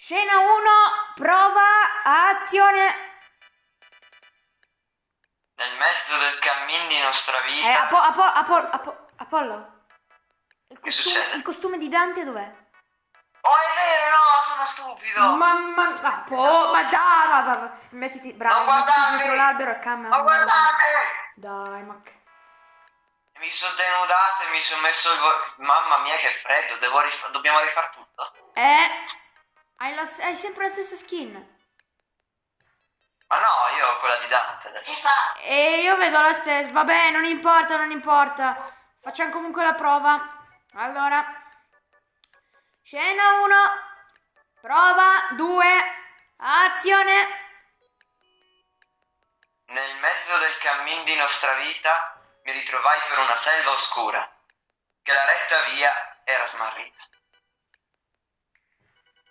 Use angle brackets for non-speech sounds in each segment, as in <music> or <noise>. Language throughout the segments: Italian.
Scena 1, prova, azione. Nel mezzo del cammin di nostra vita. Eh, Apo- Apo- Apo- Apo- Apollo. Il Che costume, succede? il costume di Dante dov'è? Oh, è vero, no, sono stupido. Mamma mia, oh, ma dai, ma, ma- ma- mettiti, bravo, Non mettiti dietro l'albero e cambia. Ma guardate! Dai, ma che... Mi sono denudato e mi sono messo il... Mamma mia che freddo, devo rif- dobbiamo rifare tutto. Eh, hai, la- hai sempre la stessa skin. Ma no, io ho quella di Dante adesso. E io vedo la stessa, vabbè, non importa, non importa. Facciamo comunque la prova. Allora, scena 1, prova 2, azione. Nel mezzo del cammin di nostra vita mi ritrovai per una selva oscura, che la retta via era smarrita.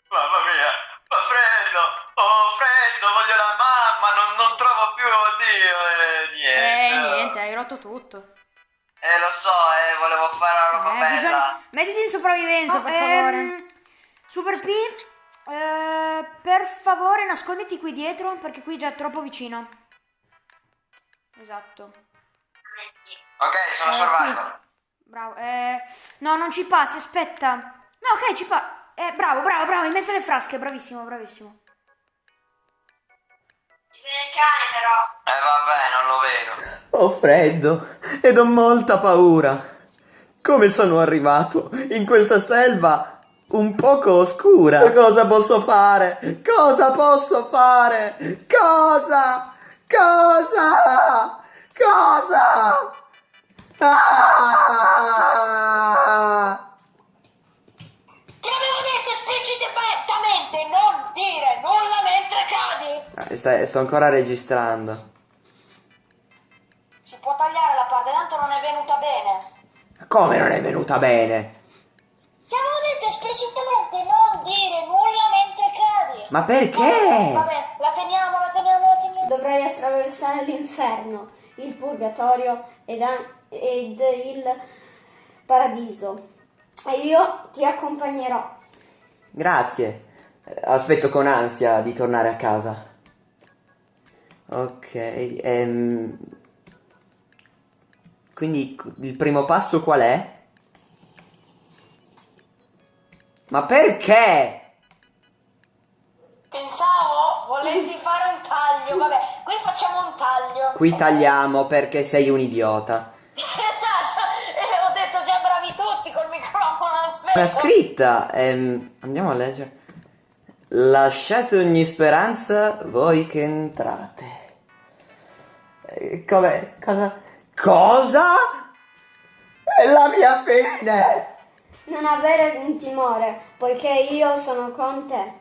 Mamma mia, fa freddo, oh freddo, voglio la mamma, non, non trovo più, oddio, e niente. Eh, niente, hai rotto tutto. Eh, lo so, eh, volevo fare una roba Eh, bella. bisogna- Mettiti in sopravvivenza, per favore. Super P, eh, per favore nasconditi qui dietro perché qui già è troppo vicino. Esatto. Ok, sono Eh, survivor. Bravo. Eh, no, non ci passi, aspetta. No, ok, ci pa... Eh, bravo, bravo, bravo, hai messo le frasche, bravissimo, bravissimo. Ci vede il cane però. Eh, vabbè, non lo vedo. Ho freddo ed ho molta paura. Come sono arrivato in questa selva un poco oscura? Cosa posso fare? Cosa posso fare? Cosa? Cosa? Cosa? Ah! Ti avevo detto esplicitamente non dire nulla mentre cadi. Eh, sta- sto ancora registrando. Si può tagliare la parte, tanto non è venuta bene. Come non è venuta bene? Ti avevo detto esplicitamente non dire nulla mentre cadi. Ma perché? Vabbè, la teniamo, la teniamo, la teniamo. Dovrai attraversare l'inferno, il purgatorio ed, ed il paradiso. E io ti accompagnerò. Grazie. Aspetto con ansia di tornare a casa. Ok, ehm... Quindi il primo passo qual è? Ma perché? Pensavo volessi fare un taglio. Vabbè, qui facciamo un taglio. Qui tagliamo perché sei un idiota. <laughs> Esatto, e ho detto già bravi tutti col microfono, aspetta. La scritta, ehm, andiamo a leggere. Lasciate ogni speranza voi che entrate. Eh, Come? Cosa? Cosa? È la mia fine! Non avere un timore, poiché io sono con te.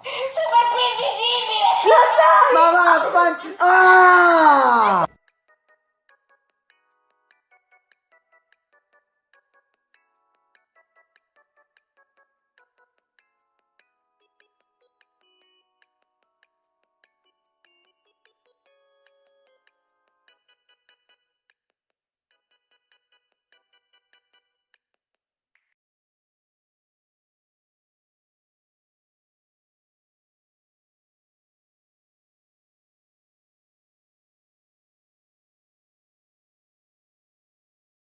Super più invisibile! Ma vaffan... Ah!